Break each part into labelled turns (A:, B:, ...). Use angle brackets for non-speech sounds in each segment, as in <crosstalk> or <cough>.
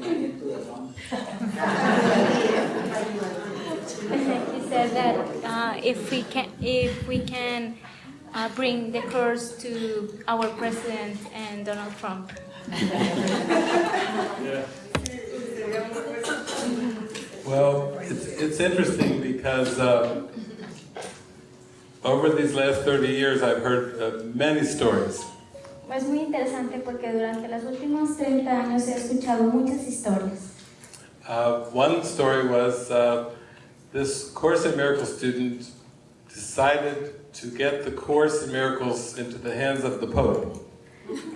A: he said that uh, if we can, if we can uh, bring the Course to our president and Donald Trump.
B: Yeah. Well, it's, it's interesting because uh, over these last 30 years I've heard uh, many stories.
A: Es muy interesante porque durante los últimos 30 años he escuchado muchas historias.
B: Uh, one story was uh, this Course in Miracles student decided to get the Course in Miracles into the hands of the Pope.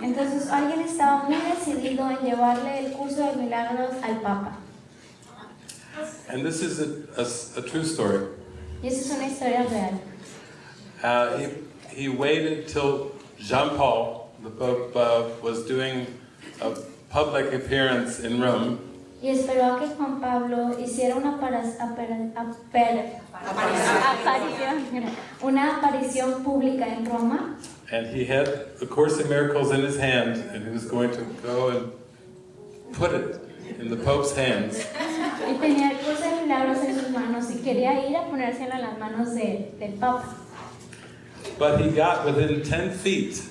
A: Entonces alguien estaba muy decidido en llevarle el curso de milagros al Papa.
B: And this is a, a- a true story.
A: Y esa es una historia real.
B: Uh, he, he waited till Jean Paul, the Pope, uh, was doing a public appearance in Rome,
A: Y esperó a que Juan Pablo hiciera una, para- apara- apar- aparición, una aparición pública en Roma
B: and he had the Course in Miracles in his hand, and he was going to go and put it in the Pope's hands.
A: y tenía el curso de milagros en sus manos y quería ir a ponérselo en las manos del Papa.
B: But he got within 10 feet,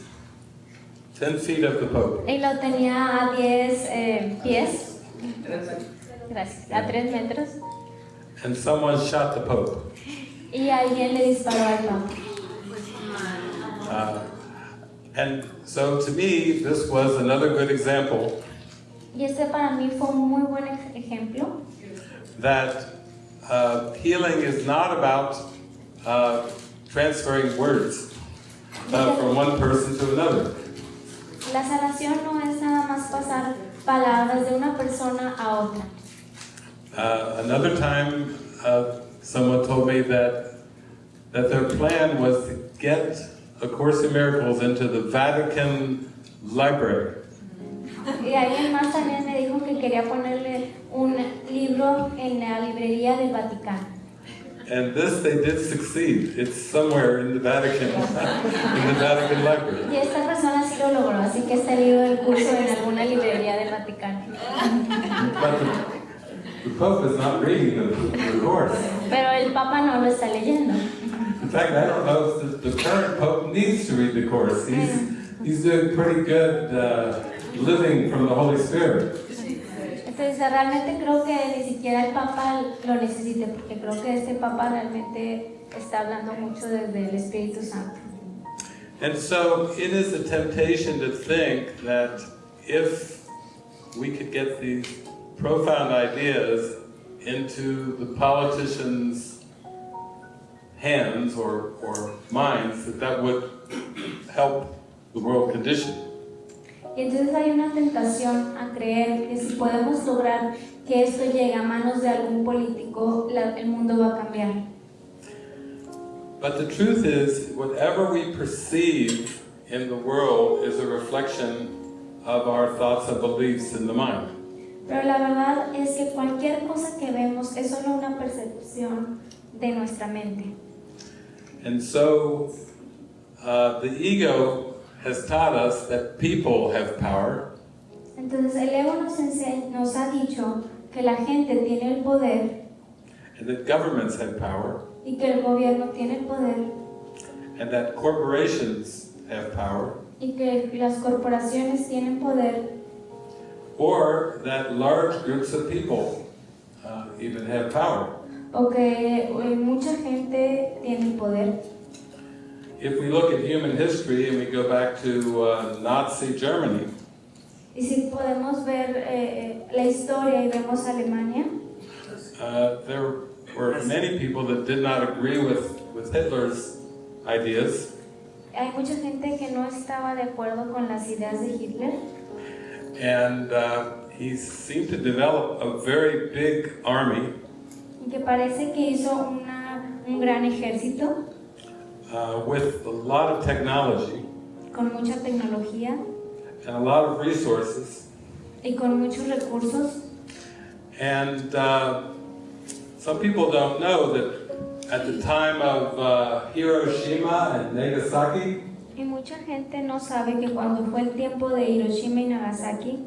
B: 10 feet of the Pope.
A: Y lo tenía a 10 eh, pies, gracias, a 3 metros,
B: And someone shot the Pope.
A: y alguien le disparó al Papa.
B: Uh, and so to me, this was another good example
A: Y este para mí fue un muy buen ejemplo
B: that uh, healing is not about uh, transferring words uh, from one person to another.
A: La sanación no es nada más pasar palabras de una persona a otra.
B: Uh, another time, uh, someone told me that that their plan was to get A Course in Miracles into the Vatican Library.
A: Y alguien más también me dijo que quería ponerle un libro en la librería del Vaticano.
B: And this they did succeed. It's somewhere in the Vatican, <laughs> in the Vatican Library.
A: Lo logró, así que está libro del curso en alguna librería del Vaticano.
B: But the, the Pope is not reading the, the Course.
A: Pero el Papa no lo está leyendo.
B: In fact, I don't know if the, the current Pope needs to read the Course. He's, he's doing pretty good uh, living from the Holy Spirit.
A: Entonces realmente creo que ni siquiera el Papa lo necesite, porque creo que este Papa realmente está hablando mucho desde el Espíritu Santo.
B: And so it is a temptation to think that if we could get these profound ideas into the politicians' hands or, or minds, that that would help the world condition.
A: Y entonces hay una tentación a creer que si podemos lograr que esto llegue a manos de algún político, la- el mundo va a cambiar.
B: But the truth is, whatever we perceive in the world is a reflection of our thoughts and beliefs in the mind.
A: Pero la verdad es que cualquier cosa que vemos es solo una percepción de nuestra mente.
B: And so, uh, the ego has taught us that people have power,
A: Entonces el ego nos, nos ha dicho que la gente tiene el poder
B: and that governments have power,
A: y que el gobierno tiene el poder
B: and that corporations have power,
A: y que las corporaciones tienen poder
B: or that large groups of people uh, even have power.
A: o que eh, mucha gente tiene poder.
B: If we look at human history and we go back to uh, Nazi Germany,
A: Y si podemos ver eh, la historia y vemos Alemania,
B: uh, there were many people that did not agree with, with Hitler's ideas,
A: hay mucha gente que no estaba de acuerdo con las ideas de Hitler.
B: And uh, he seemed to develop a very big army.
A: Y que parece que hizo una, un gran ejército.
B: Uh, with a lot of technology.
A: Con mucha tecnología.
B: And a lot of resources.
A: y con muchos recursos.
B: And uh, some people don't know that at the time of uh, Hiroshima and Nagasaki,
A: Y mucha gente no sabe que cuando fue el tiempo de Hiroshima y Nagasaki,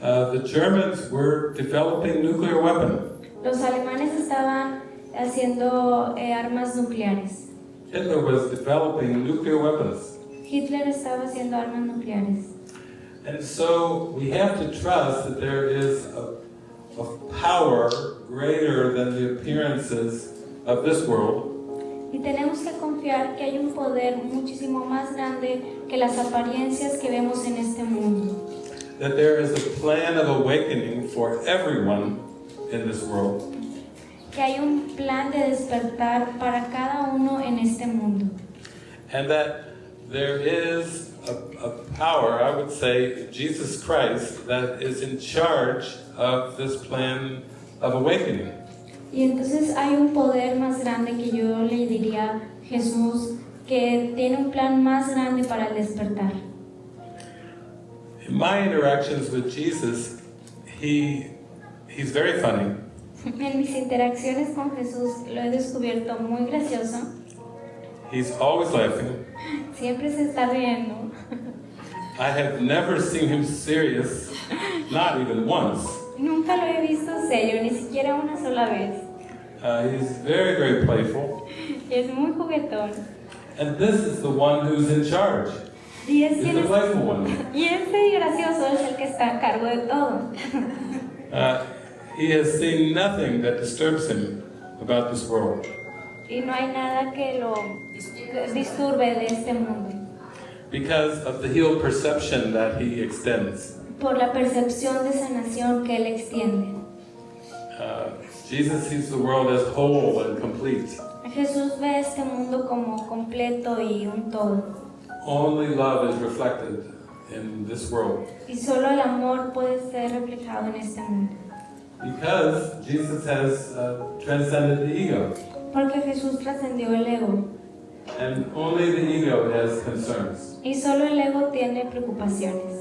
B: uh, the Germans were developing nuclear weapons.
A: Los alemanes estaban haciendo eh, armas nucleares.
B: Hitler was developing nuclear weapons.
A: Hitler estaba haciendo armas nucleares.
B: And so we have to trust that there is a, a power greater than the appearances of this world,
A: Y tenemos que confiar que hay un poder muchísimo más grande que las apariencias que vemos en este mundo.
B: that there is a plan of awakening for everyone in this world,
A: Que hay un plan de despertar para cada uno en este mundo.
B: and that there is a, a power, I would say, Jesus Christ, that is in charge of this plan of awakening.
A: Y entonces hay un poder más grande que yo le diría Jesús, que tiene un plan más grande para el despertar.
B: In my interactions with Jesus, he, he's very funny. <laughs>
A: En mis interacciones con Jesús lo he descubierto muy gracioso.
B: He's always laughing.
A: Siempre se está riendo.
B: I have never seen him serious, not even once.
A: Nunca lo he visto serio, ni siquiera una sola vez.
B: Uh, he's very, very playful.
A: Es muy juguetón.
B: And this is the one who's in charge.
A: Y es,
B: He's the
A: es-
B: playful one. <laughs>
A: y este gracioso es el que está a cargo de todo.
B: Uh, he has seen nothing that disturbs him about this world.
A: Y no hay nada que lo disturbe de este mundo.
B: Because of the healed perception that he extends.
A: Por la percepción de sanación que él extiende.
B: Uh, Jesus sees the world as whole and complete.
A: Jesús ve este mundo como completo y un todo.
B: Only love is reflected in this world.
A: Y solo el amor puede ser reflejado en este mundo.
B: Because Jesus has uh, transcended the ego.
A: Porque Jesús trascendió el ego.
B: And only the ego has concerns.
A: Y solo el ego tiene preocupaciones.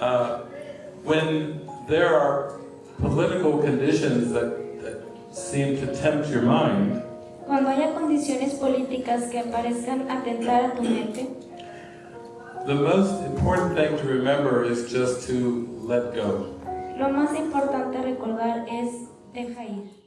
B: Uh, when there are political conditions that, that seem to tempt your mind,
A: Cuando haya condiciones políticas que parezcan atentar a tu mente,
B: the most important thing to remember is just to let go.
A: lo más importante recordar es deja ir.